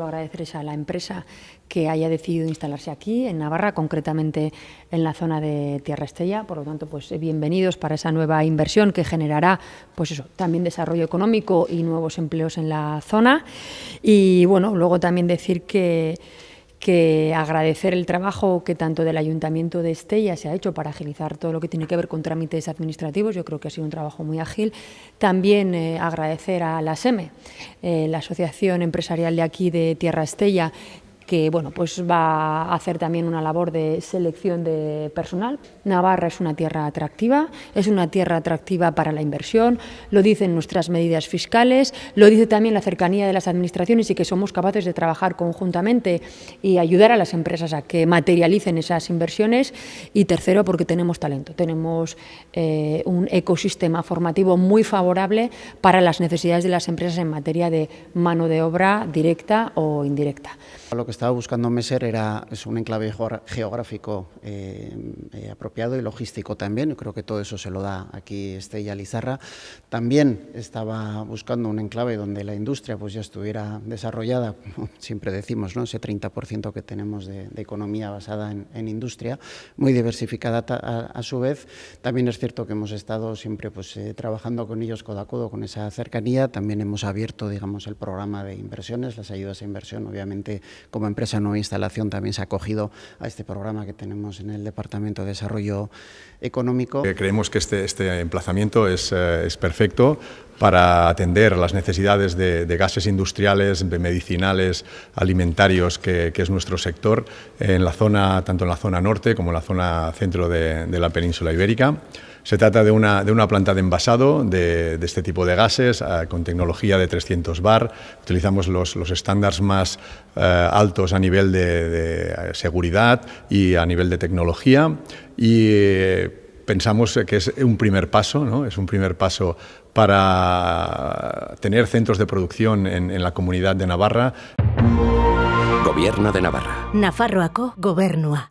Agradecerles a la empresa que haya decidido instalarse aquí, en Navarra, concretamente en la zona de Tierra Estella. Por lo tanto, pues bienvenidos para esa nueva inversión que generará pues eso, también desarrollo económico y nuevos empleos en la zona. Y bueno, luego también decir que que agradecer el trabajo que tanto del Ayuntamiento de Estella se ha hecho para agilizar todo lo que tiene que ver con trámites administrativos, yo creo que ha sido un trabajo muy ágil. También eh, agradecer a la SEME, eh, la Asociación Empresarial de aquí de Tierra Estella, que bueno, pues va a hacer también una labor de selección de personal. Navarra es una tierra atractiva, es una tierra atractiva para la inversión, lo dicen nuestras medidas fiscales, lo dice también la cercanía de las administraciones y que somos capaces de trabajar conjuntamente y ayudar a las empresas a que materialicen esas inversiones. Y tercero, porque tenemos talento, tenemos eh, un ecosistema formativo muy favorable para las necesidades de las empresas en materia de mano de obra directa o indirecta estaba buscando Meser era, es un enclave geográfico eh, eh, apropiado y logístico también, creo que todo eso se lo da aquí Estella Lizarra. También estaba buscando un enclave donde la industria pues ya estuviera desarrollada, siempre decimos, ¿no? ese 30% que tenemos de, economía basada en, industria, muy diversificada a, su vez. También es cierto que hemos estado siempre pues, eh, trabajando con ellos codo a codo con esa cercanía, también hemos abierto digamos, el programa de inversiones, las ayudas a inversión, obviamente como empresa Nueva Instalación también se ha acogido a este programa que tenemos en el Departamento de Desarrollo Económico. Eh, creemos que este, este emplazamiento es, eh, es perfecto para atender las necesidades de, gases industriales, medicinales, alimentarios, que, es nuestro sector, en la zona, tanto en la zona norte como en la zona centro de, la península ibérica. Se trata de una, de una planta de envasado de, este tipo de gases eh, con tecnología de 300 bar. Utilizamos los, los estándares más eh, altos a nivel de, seguridad y a nivel de tecnología y eh, pensamos que es un primer paso, ¿no? es un primer paso para tener centros de producción en, en la comunidad de Navarra. Gobierno de Navarra. Nafarroaco Gobernua.